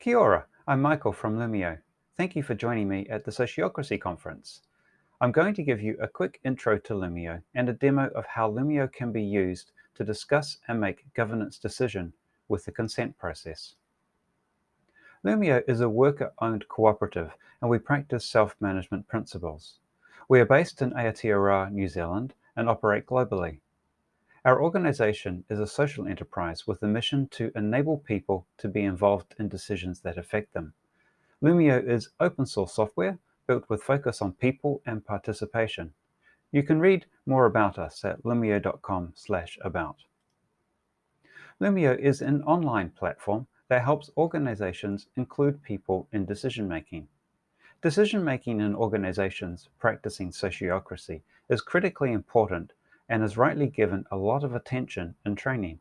Kia ora, I'm Michael from Loomio. Thank you for joining me at the Sociocracy Conference. I'm going to give you a quick intro to Loomio and a demo of how Loomio can be used to discuss and make governance decision with the consent process. Loomio is a worker-owned cooperative and we practice self-management principles. We are based in Aotearoa, New Zealand and operate globally. Our organization is a social enterprise with a mission to enable people to be involved in decisions that affect them. Loomio is open source software built with focus on people and participation. You can read more about us at loomio.com about. Loomio is an online platform that helps organizations include people in decision making. Decision making in organizations practicing sociocracy is critically important and is rightly given a lot of attention in training.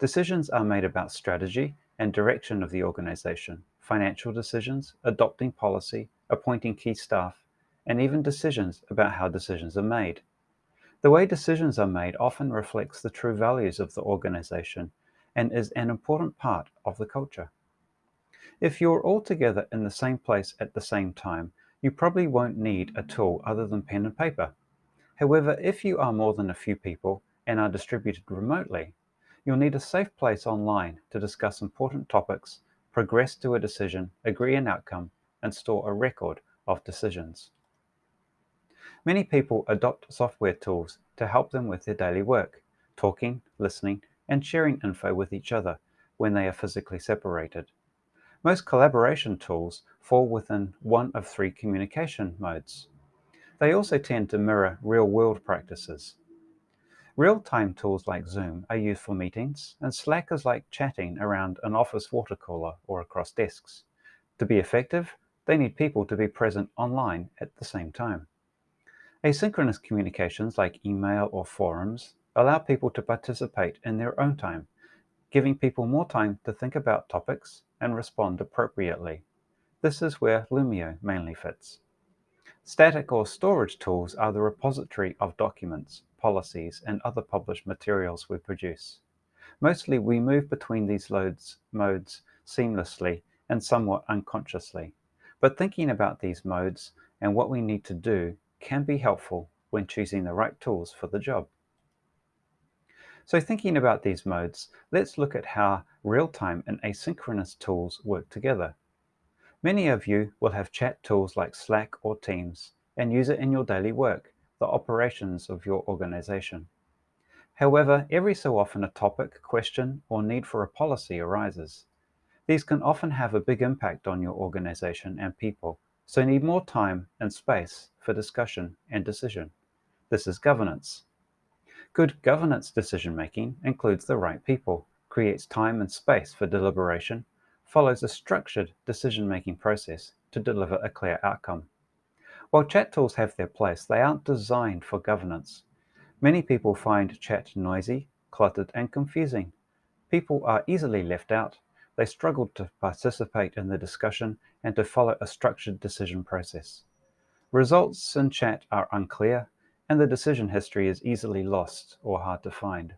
Decisions are made about strategy and direction of the organization, financial decisions, adopting policy, appointing key staff, and even decisions about how decisions are made. The way decisions are made often reflects the true values of the organization and is an important part of the culture. If you're all together in the same place at the same time, you probably won't need a tool other than pen and paper. However, if you are more than a few people and are distributed remotely, you'll need a safe place online to discuss important topics, progress to a decision, agree an outcome, and store a record of decisions. Many people adopt software tools to help them with their daily work, talking, listening, and sharing info with each other when they are physically separated. Most collaboration tools fall within one of three communication modes. They also tend to mirror real-world practices. Real-time tools like Zoom are used for meetings, and Slack is like chatting around an office water cooler or across desks. To be effective, they need people to be present online at the same time. Asynchronous communications like email or forums allow people to participate in their own time, giving people more time to think about topics and respond appropriately. This is where Loomio mainly fits. Static or storage tools are the repository of documents, policies, and other published materials we produce. Mostly we move between these loads, modes seamlessly and somewhat unconsciously. But thinking about these modes and what we need to do can be helpful when choosing the right tools for the job. So thinking about these modes, let's look at how real-time and asynchronous tools work together. Many of you will have chat tools like Slack or Teams and use it in your daily work, the operations of your organization. However, every so often a topic, question, or need for a policy arises. These can often have a big impact on your organization and people, so need more time and space for discussion and decision. This is governance. Good governance decision-making includes the right people, creates time and space for deliberation, follows a structured decision-making process to deliver a clear outcome. While chat tools have their place, they aren't designed for governance. Many people find chat noisy, cluttered, and confusing. People are easily left out. They struggle to participate in the discussion and to follow a structured decision process. Results in chat are unclear, and the decision history is easily lost or hard to find.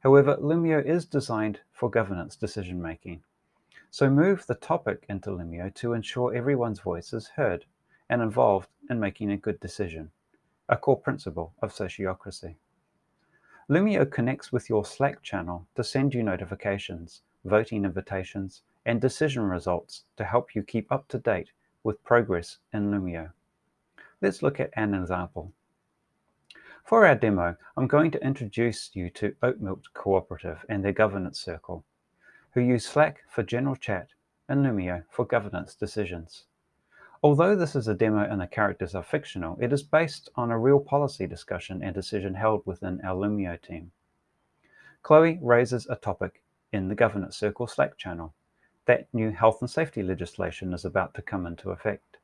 However, Loomio is designed for governance decision-making. So move the topic into Loomio to ensure everyone's voice is heard and involved in making a good decision, a core principle of sociocracy. Loomio connects with your Slack channel to send you notifications, voting invitations, and decision results to help you keep up to date with progress in Loomio. Let's look at an example. For our demo, I'm going to introduce you to Oatmilk Cooperative and their governance circle who use Slack for general chat and Loomio for governance decisions. Although this is a demo and the characters are fictional, it is based on a real policy discussion and decision held within our Loomio team. Chloe raises a topic in the Governance Circle Slack channel that new health and safety legislation is about to come into effect.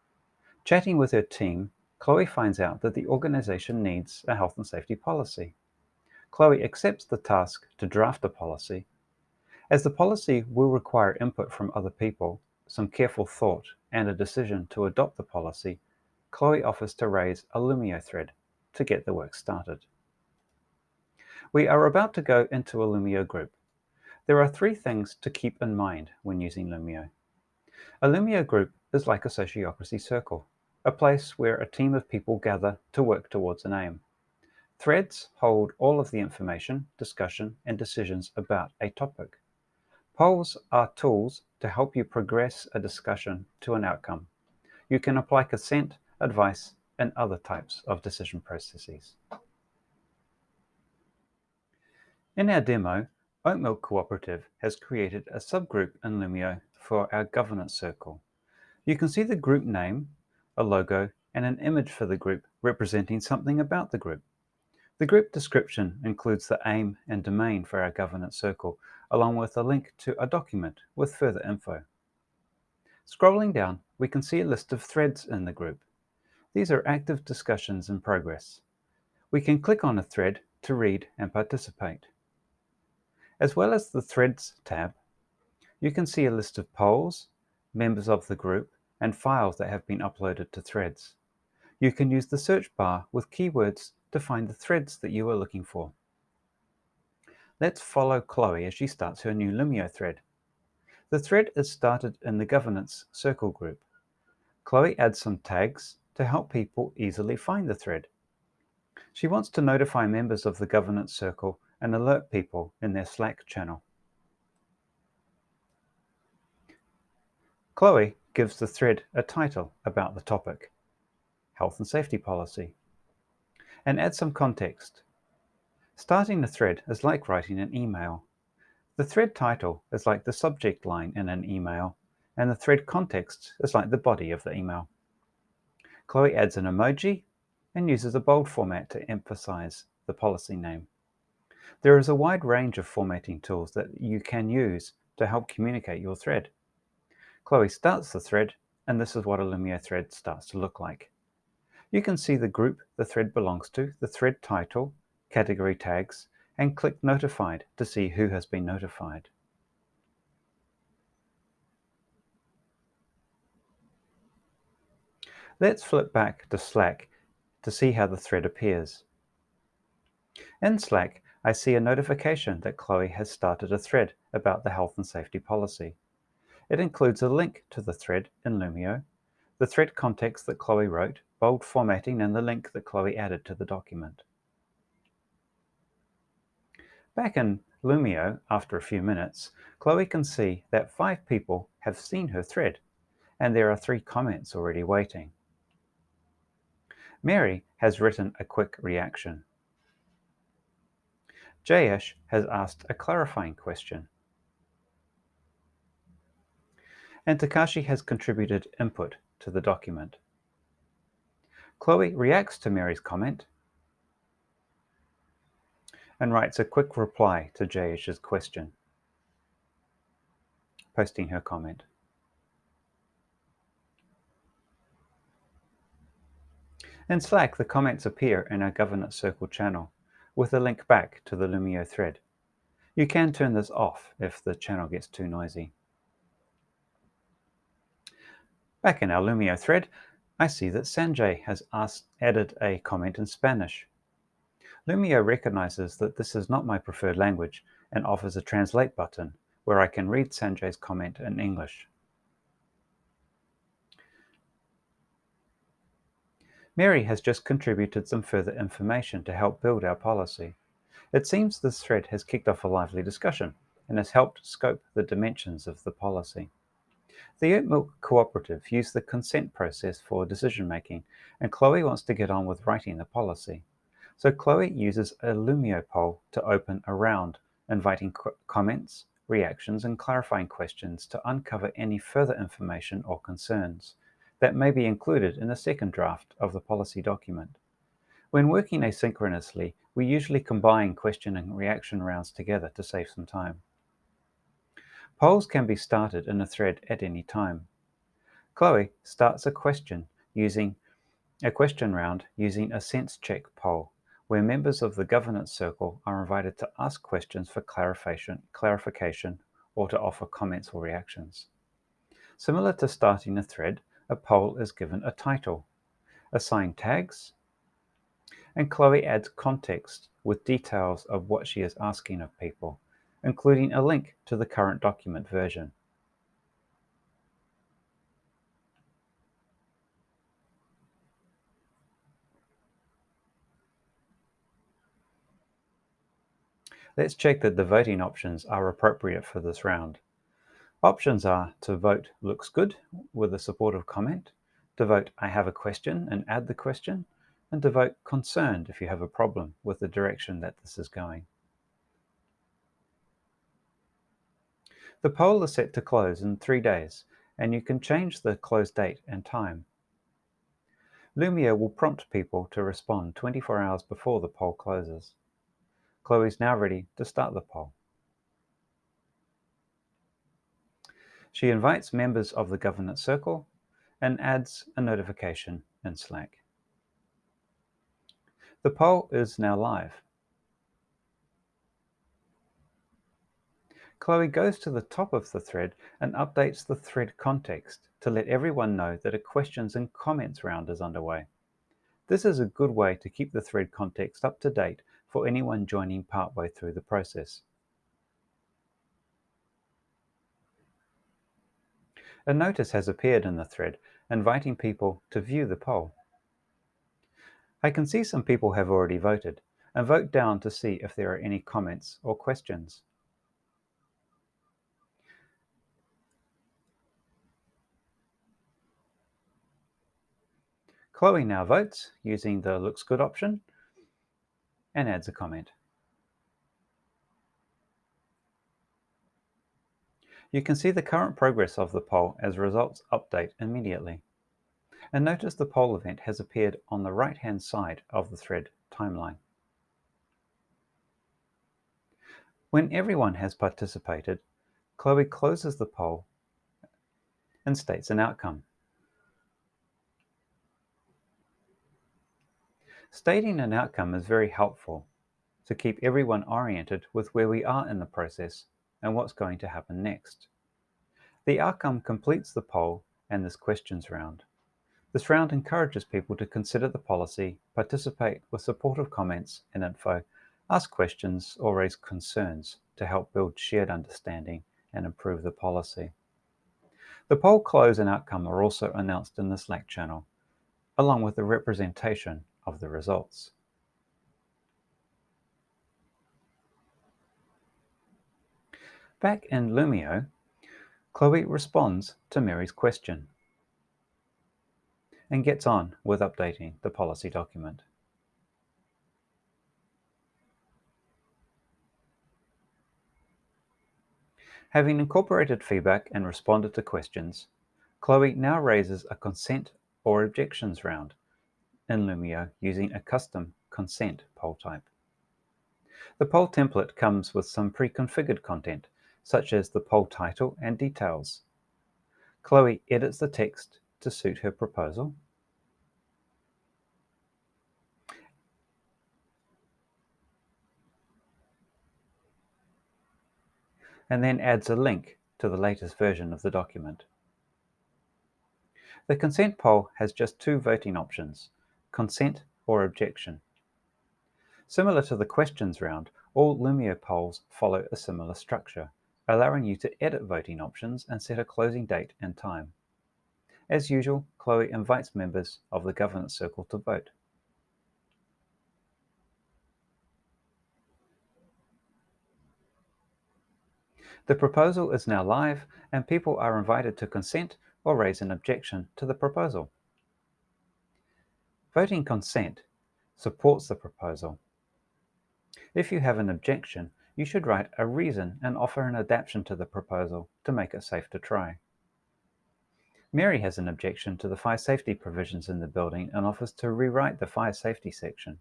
Chatting with her team, Chloe finds out that the organization needs a health and safety policy. Chloe accepts the task to draft a policy as the policy will require input from other people, some careful thought, and a decision to adopt the policy, Chloe offers to raise a Loomio thread to get the work started. We are about to go into a Loomio group. There are three things to keep in mind when using Loomio. A Loomio group is like a sociocracy circle, a place where a team of people gather to work towards an aim. Threads hold all of the information, discussion, and decisions about a topic. Polls are tools to help you progress a discussion to an outcome. You can apply consent, advice, and other types of decision processes. In our demo, Oat Milk Cooperative has created a subgroup in Loomio for our governance circle. You can see the group name, a logo, and an image for the group representing something about the group. The group description includes the aim and domain for our governance circle, along with a link to a document with further info. Scrolling down, we can see a list of threads in the group. These are active discussions in progress. We can click on a thread to read and participate. As well as the Threads tab, you can see a list of polls, members of the group, and files that have been uploaded to Threads. You can use the search bar with keywords to find the threads that you are looking for. Let's follow Chloe as she starts her new Loomio thread. The thread is started in the Governance Circle group. Chloe adds some tags to help people easily find the thread. She wants to notify members of the Governance Circle and alert people in their Slack channel. Chloe gives the thread a title about the topic, Health and Safety Policy, and adds some context. Starting a thread is like writing an email. The thread title is like the subject line in an email, and the thread context is like the body of the email. Chloe adds an emoji and uses a bold format to emphasize the policy name. There is a wide range of formatting tools that you can use to help communicate your thread. Chloe starts the thread, and this is what a Loomio thread starts to look like. You can see the group the thread belongs to, the thread title, category tags, and click Notified to see who has been notified. Let's flip back to Slack to see how the thread appears. In Slack, I see a notification that Chloe has started a thread about the health and safety policy. It includes a link to the thread in Loomio, the thread context that Chloe wrote, bold formatting, and the link that Chloe added to the document. Back in Loomio, after a few minutes, Chloe can see that five people have seen her thread, and there are three comments already waiting. Mary has written a quick reaction. Jayesh has asked a clarifying question. And Takashi has contributed input to the document. Chloe reacts to Mary's comment and writes a quick reply to Jayesh's question, posting her comment. In Slack, the comments appear in our Governance Circle channel with a link back to the Loomio thread. You can turn this off if the channel gets too noisy. Back in our Loomio thread, I see that Sanjay has asked, added a comment in Spanish. Loomio recognizes that this is not my preferred language and offers a translate button where I can read Sanjay's comment in English. Mary has just contributed some further information to help build our policy. It seems this thread has kicked off a lively discussion and has helped scope the dimensions of the policy. The Oat Milk Cooperative used the consent process for decision making, and Chloe wants to get on with writing the policy. So Chloe uses a Loomio poll to open a round, inviting comments, reactions, and clarifying questions to uncover any further information or concerns that may be included in the second draft of the policy document. When working asynchronously, we usually combine question and reaction rounds together to save some time. Polls can be started in a thread at any time. Chloe starts a question using a question round using a sense check poll, where members of the governance circle are invited to ask questions for clarification, clarification or to offer comments or reactions. Similar to starting a thread, a poll is given a title, assigned tags, and Chloe adds context with details of what she is asking of people, including a link to the current document version. Let's check that the voting options are appropriate for this round. Options are to vote looks good with a supportive comment, to vote I have a question and add the question, and to vote concerned if you have a problem with the direction that this is going. The poll is set to close in three days, and you can change the close date and time. Loomio will prompt people to respond 24 hours before the poll closes. Chloe is now ready to start the poll. She invites members of the governance circle and adds a notification in Slack. The poll is now live. Chloe goes to the top of the thread and updates the thread context to let everyone know that a questions and comments round is underway. This is a good way to keep the thread context up to date for anyone joining partway through the process. A notice has appeared in the thread inviting people to view the poll. I can see some people have already voted and vote down to see if there are any comments or questions. Chloe now votes using the looks good option and adds a comment. You can see the current progress of the poll as results update immediately. And notice the poll event has appeared on the right-hand side of the thread timeline. When everyone has participated, Chloe closes the poll and states an outcome. Stating an outcome is very helpful to keep everyone oriented with where we are in the process and what's going to happen next. The outcome completes the poll and this questions round. This round encourages people to consider the policy, participate with supportive comments and info, ask questions or raise concerns to help build shared understanding and improve the policy. The poll close and outcome are also announced in the Slack channel, along with the representation of the results. Back in Loomio, Chloe responds to Mary's question and gets on with updating the policy document. Having incorporated feedback and responded to questions, Chloe now raises a consent or objections round in Loomio using a custom consent poll type. The poll template comes with some pre-configured content, such as the poll title and details. Chloe edits the text to suit her proposal. and then adds a link to the latest version of the document. The consent poll has just two voting options, consent or objection. Similar to the questions round, all Loomio polls follow a similar structure, allowing you to edit voting options and set a closing date and time. As usual, Chloe invites members of the governance circle to vote. The proposal is now live and people are invited to consent or raise an objection to the proposal. Voting consent supports the proposal. If you have an objection, you should write a reason and offer an adaptation to the proposal to make it safe to try. Mary has an objection to the fire safety provisions in the building and offers to rewrite the fire safety section.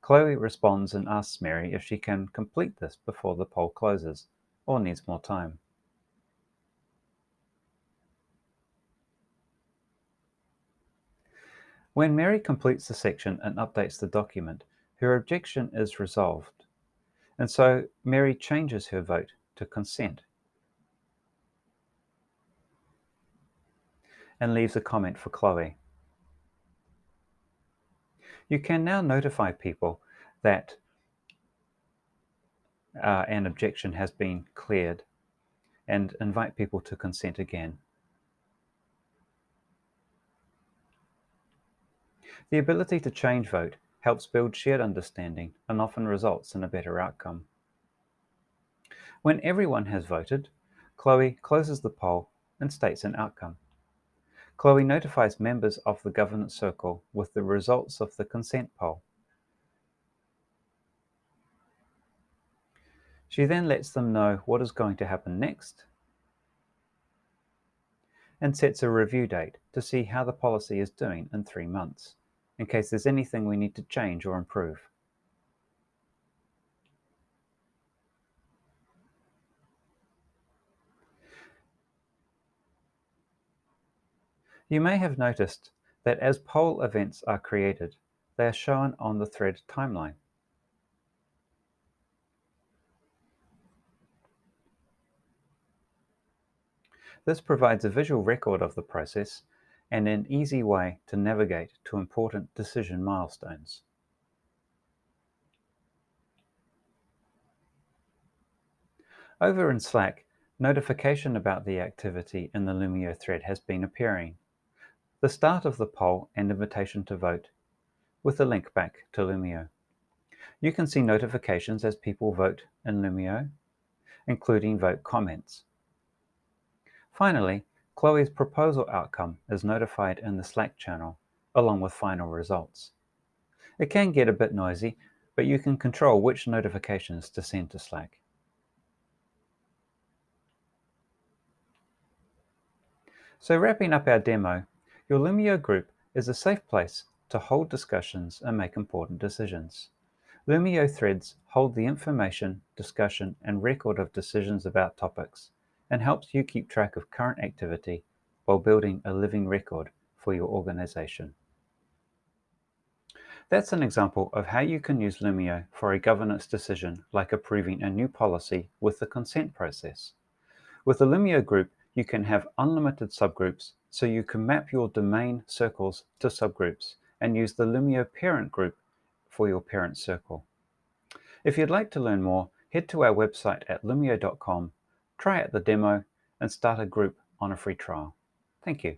Chloe responds and asks Mary if she can complete this before the poll closes or needs more time. When Mary completes the section and updates the document, her objection is resolved. And so Mary changes her vote to consent and leaves a comment for Chloe. You can now notify people that uh, an objection has been cleared and invite people to consent again. The ability to change vote helps build shared understanding and often results in a better outcome. When everyone has voted, Chloe closes the poll and states an outcome. Chloe notifies members of the governance circle with the results of the consent poll. She then lets them know what is going to happen next and sets a review date to see how the policy is doing in three months, in case there's anything we need to change or improve. You may have noticed that as poll events are created, they are shown on the thread timeline. This provides a visual record of the process and an easy way to navigate to important decision milestones. Over in Slack, notification about the activity in the Loomio thread has been appearing. The start of the poll and invitation to vote, with a link back to Loomio. You can see notifications as people vote in Loomio, including vote comments. Finally, Chloe's proposal outcome is notified in the Slack channel, along with final results. It can get a bit noisy, but you can control which notifications to send to Slack. So wrapping up our demo, your Loomio group is a safe place to hold discussions and make important decisions. Loomio threads hold the information, discussion, and record of decisions about topics and helps you keep track of current activity while building a living record for your organization. That's an example of how you can use Loomio for a governance decision like approving a new policy with the consent process. With the Loomio group, you can have unlimited subgroups so you can map your domain circles to subgroups and use the Loomio parent group for your parent circle. If you'd like to learn more, head to our website at loomio.com try out the demo, and start a group on a free trial. Thank you.